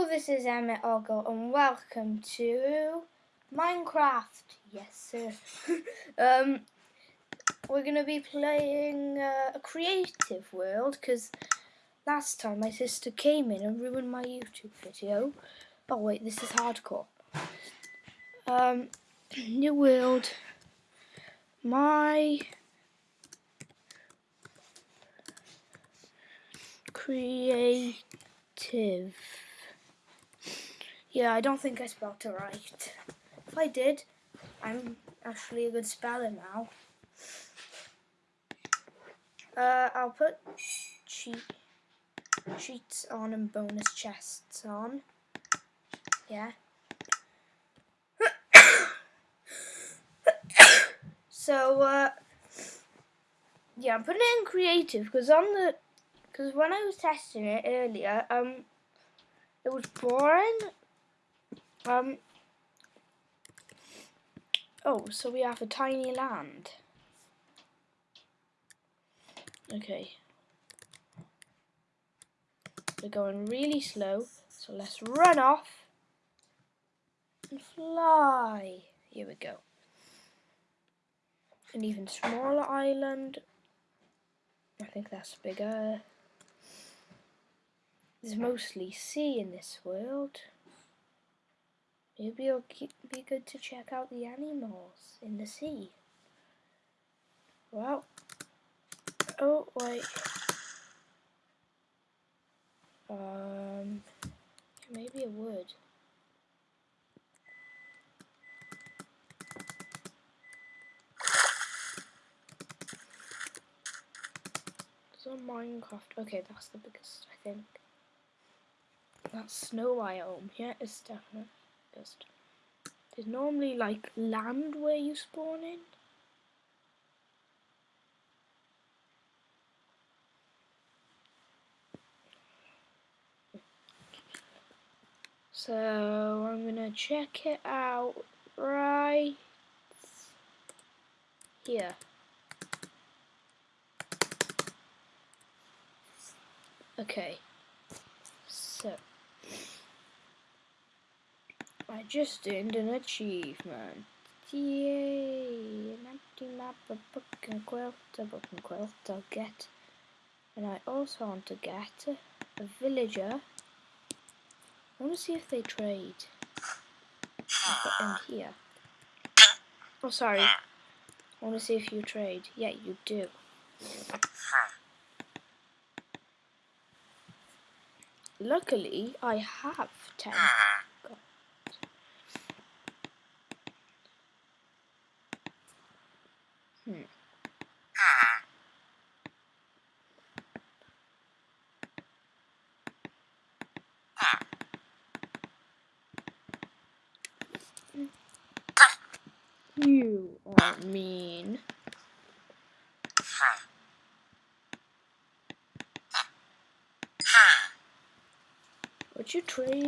Hello, this is Emmett Oggle and welcome to Minecraft. Yes, sir. um, we're going to be playing uh, a creative world because last time my sister came in and ruined my YouTube video. Oh wait, this is hardcore. Um, new world. My creative. Yeah, I don't think I spelled it right. If I did, I'm actually a good speller now. Uh, I'll put cheat cheats on and bonus chests on. Yeah. so, uh, yeah, I'm putting it in creative because on the because when I was testing it earlier, um, it was boring. Um. Oh, so we have a tiny land. Okay. We're going really slow, so let's run off and fly. Here we go. An even smaller island. I think that's bigger. There's mostly sea in this world. Maybe it'll be good to check out the animals in the sea. Well, oh wait. Um, maybe it would. On Minecraft. Okay, that's the biggest, I think. That snow biome. Yeah, it's definitely just. There's normally like land where you spawn in. So I'm gonna check it out right here. Okay, so I just earned an achievement. Yay! An empty map, a book and quill, a book and quill I'll get. And I also want to get a villager I want to see if they trade. in here. Oh, sorry. I want to see if you trade. Yeah, you do. Luckily, I have 10. Hmm. You are mean. Would you trade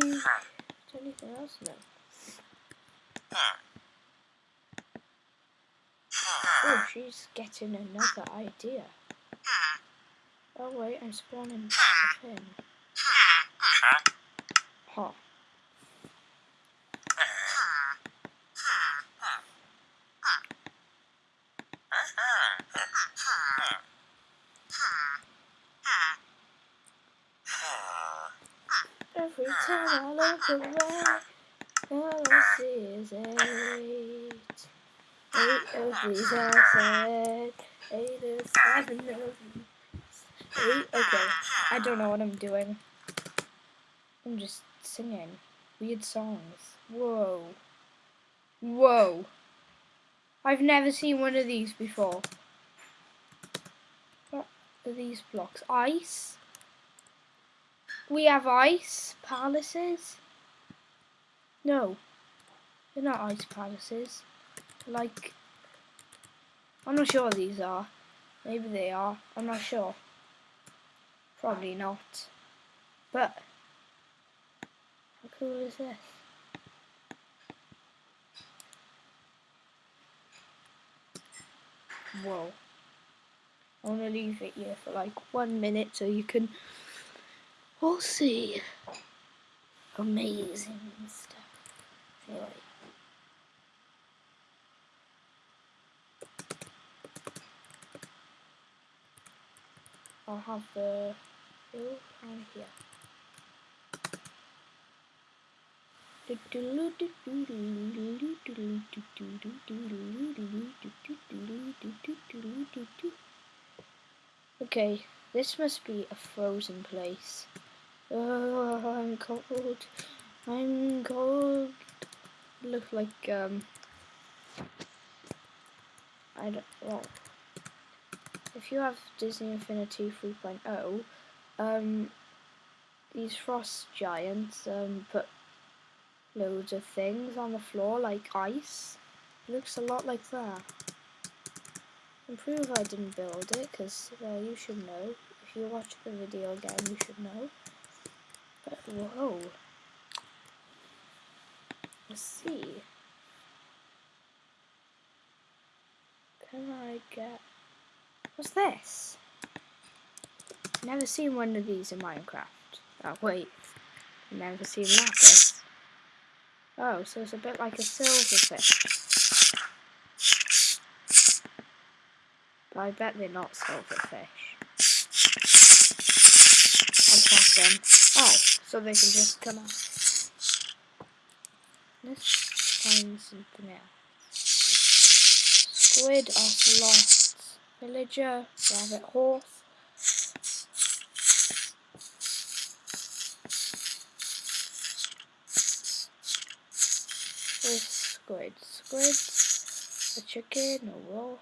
anything else? No. Oh, she's getting another idea. Oh wait, I'm spawning a pin. Huh. Every time I look around, all I see is eight. Eight of these are said, eight of seven of these. Eight, okay, I don't know what I'm doing. I'm just singing weird songs. Whoa. Whoa. I've never seen one of these before. What are these blocks? Ice? We have ice palaces. No, they're not ice palaces. Like, I'm not sure these are. Maybe they are. I'm not sure. Probably not. But, how cool is this? Whoa. I want to leave it here for like one minute so you can We'll see. amazing stuff. Anyway. I'll have the hill on here. Okay, this must be a frozen place. Oh, I'm cold. I'm cold. Look like um. I don't. Well, if you have Disney Infinity 3.0, um, these frost giants um put loads of things on the floor like ice. It looks a lot like that. Improve I didn't build it because you should know. If you watch the video again you should know. But whoa. Let's see. Can I get what's this? Never seen one of these in Minecraft. Oh wait. Never seen lapis. Oh, so it's a bit like a silverfish. But I bet they're not silverfish. Them. Oh, so they can just come out. Let's find something else. Squid, ocelot, villager, rabbit, horse. squid. Squid, a chicken, a wolf,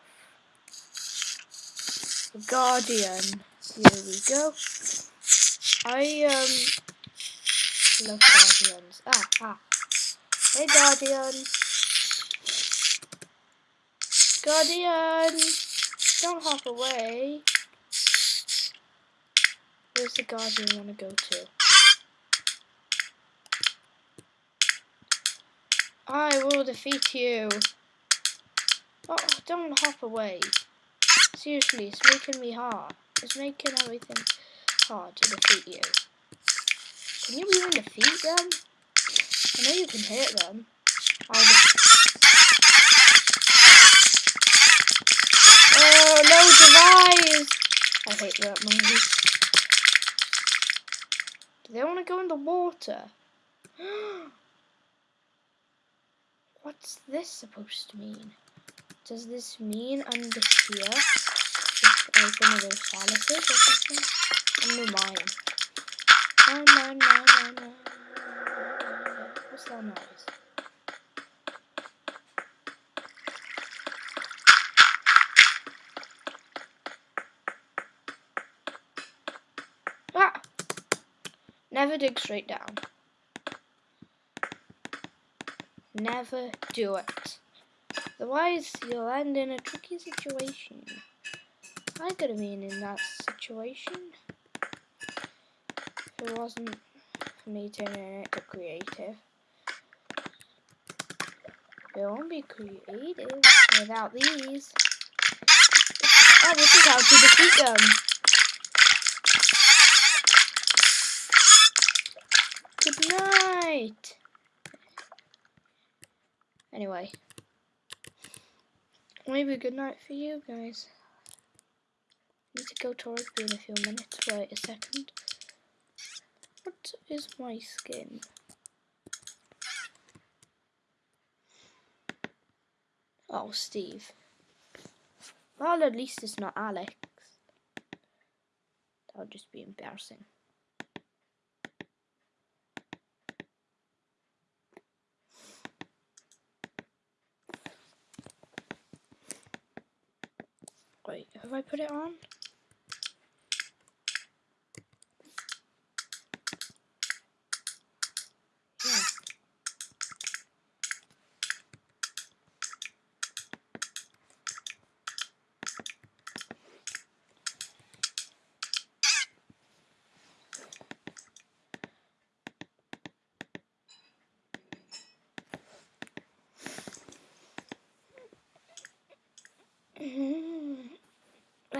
a guardian. Here we go. I um love guardians. Ah ah. Hey guardian. Guardian, don't hop away. Where's the guardian want to go to? I will defeat you. Oh, don't hop away. Seriously, it's making me hard. It's making everything hard to defeat you. Can you even defeat them? I know you can hit them. I'll oh, no device! I hate that movie. Do they want to go in the water? What's this supposed to mean? Does this mean under here? One of those palaces or something? Under mine. Mine, mine, mine, mine, mine. What's that noise? Ah! Never dig straight down. Never do it. Otherwise, you'll end in a tricky situation. I could have been in that situation. If it wasn't for me turning it to creative. It won't be creative without these. Oh, this is how to defeat them. Good night. Anyway. Maybe a good night for you guys. Need to go to rugby in a few minutes. Wait a second. What is my skin? Oh, Steve. Well, at least it's not Alex. That would just be embarrassing. Wait, have I put it on?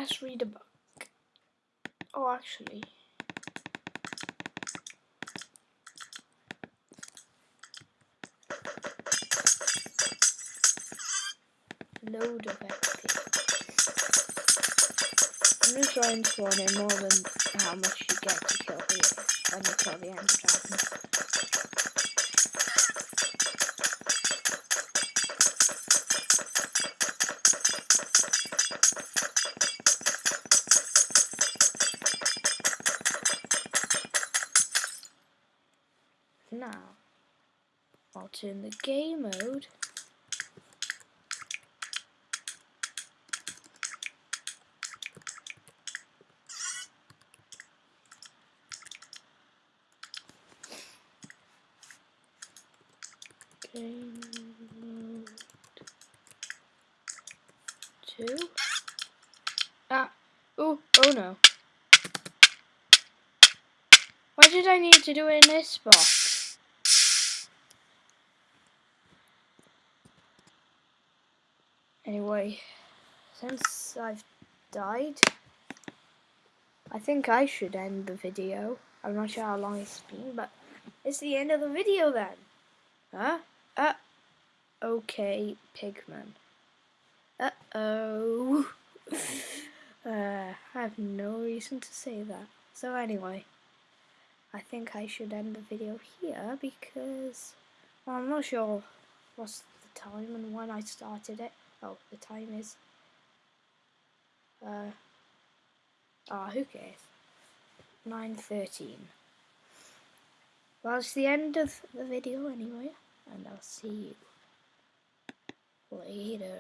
let's read a book. Oh, actually. Load of XP. I'm just trying to warn more than how much you get to kill the, when you kill the end. Dragon. Now, I'll turn the game mode. Game mode two. Ah, oh, oh no. Why did I need to do it in this spot? Anyway, since I've died, I think I should end the video. I'm not sure how long it's been, but it's the end of the video then. Huh? Uh, okay, Pigman. Uh-oh. uh, I have no reason to say that. So anyway, I think I should end the video here because well, I'm not sure what's the time and when I started it. Oh, the time is... Uh, ah, who cares? 9.13. Well, it's the end of the video anyway, and I'll see you later.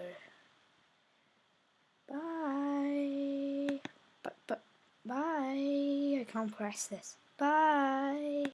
Bye. But, but, bye. I can't press this. Bye.